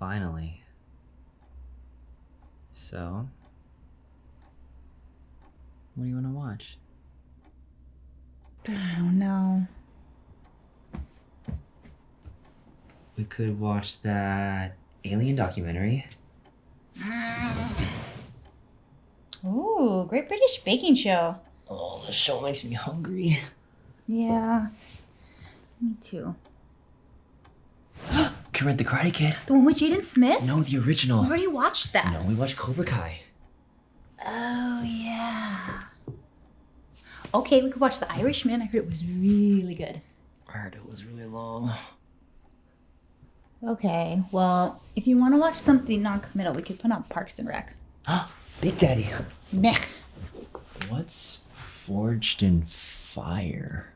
Finally. So, what do you want to watch? I don't know. We could watch that alien documentary. Mm. Ooh, Great British Baking Show. Oh, the show makes me hungry. Yeah. Me too. Rent The Karate Kid. The one with Jaden Smith? No, the original. We already watched that. No, we watched Cobra Kai. Oh, yeah. Okay, we could watch The Irishman. I heard it was really good. I heard it was really long. Okay, well, if you want to watch something non committal, we could put on Parks and Rec. Ah, Big Daddy. Meh. What's Forged in Fire?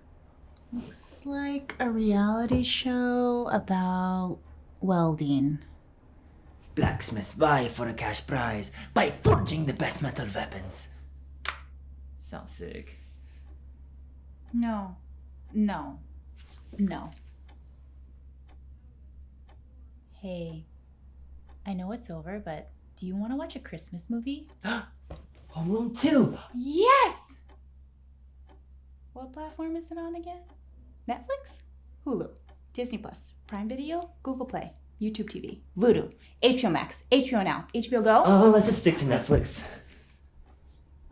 Looks like a reality show about welding. Blacksmiths vie for a cash prize by forging the best metal weapons. Sounds sick. No. No. No. Hey, I know it's over, but do you want to watch a Christmas movie? Home Alone 2! Yes! What platform is it on again? Netflix? Hulu, Disney Plus, Prime Video, Google Play, YouTube TV, Vudu, HBO Max, HBO Now, HBO Go? Oh, let's just stick to Netflix.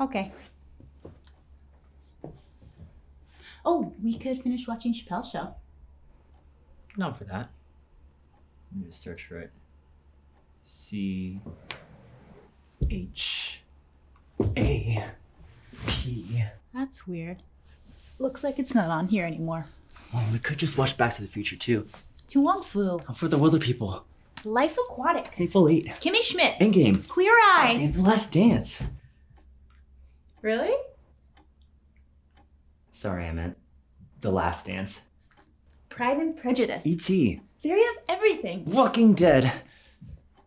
Okay. Oh, we could finish watching Chappelle's show. Not for that. Let me just search for it. C H A P. That's weird. Looks like it's not on here anymore. We could just watch Back to the Future too. To Wong Foo, I'm for the Wilder people. Life Aquatic, Hateful Eight. Kimmy Schmidt, Endgame. Queer Eye. Save the Last Dance. Really? Sorry, I meant The Last Dance. Pride and Prejudice. E.T. Theory of Everything. Walking Dead.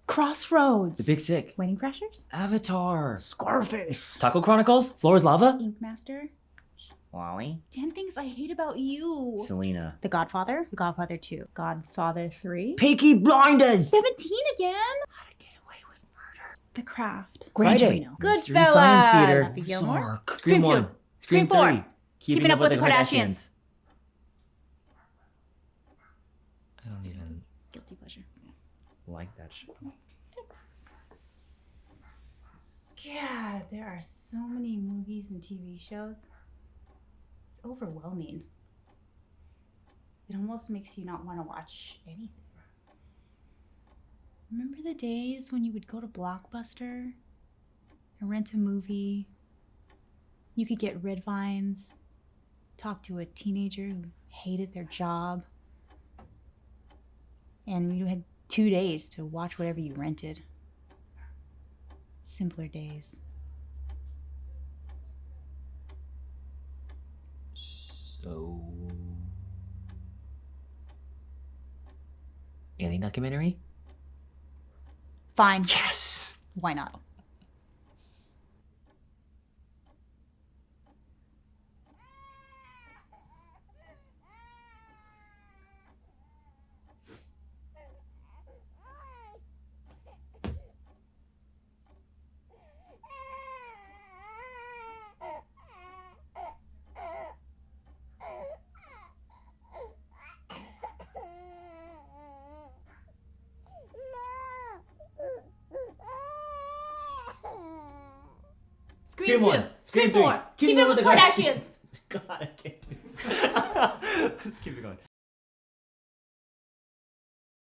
Crossroads. The Big Sick. Wedding Crashers. Avatar. Scarface. Taco Chronicles. Floor is Lava. Ink Master. WALL-E. 10 Things I Hate About You. Selena. The Godfather. The Godfather 2. Godfather 3. Peaky Blinders. 17 again. How to Get Away with Murder. The Craft. Gran Friday. Torino. Goodfellas. Mystery Science Theater. Happy Gilmore. Sark. Scream Scream 2. Scream Scream 4. 3. Keeping Up with the Kardashians. I don't even Guilty pleasure. like that show. God, there are so many movies and TV shows. Overwhelming. It almost makes you not want to watch anything. Remember the days when you would go to Blockbuster and rent a movie? You could get red vines, talk to a teenager who hated their job, and you had two days to watch whatever you rented. Simpler days. So. Alien documentary? Fine. Yes! Why not? Scream, two. one. Scream, three. four. Keep Keep it it with with the Kardashians. God, I can't do this. Let's keep it going.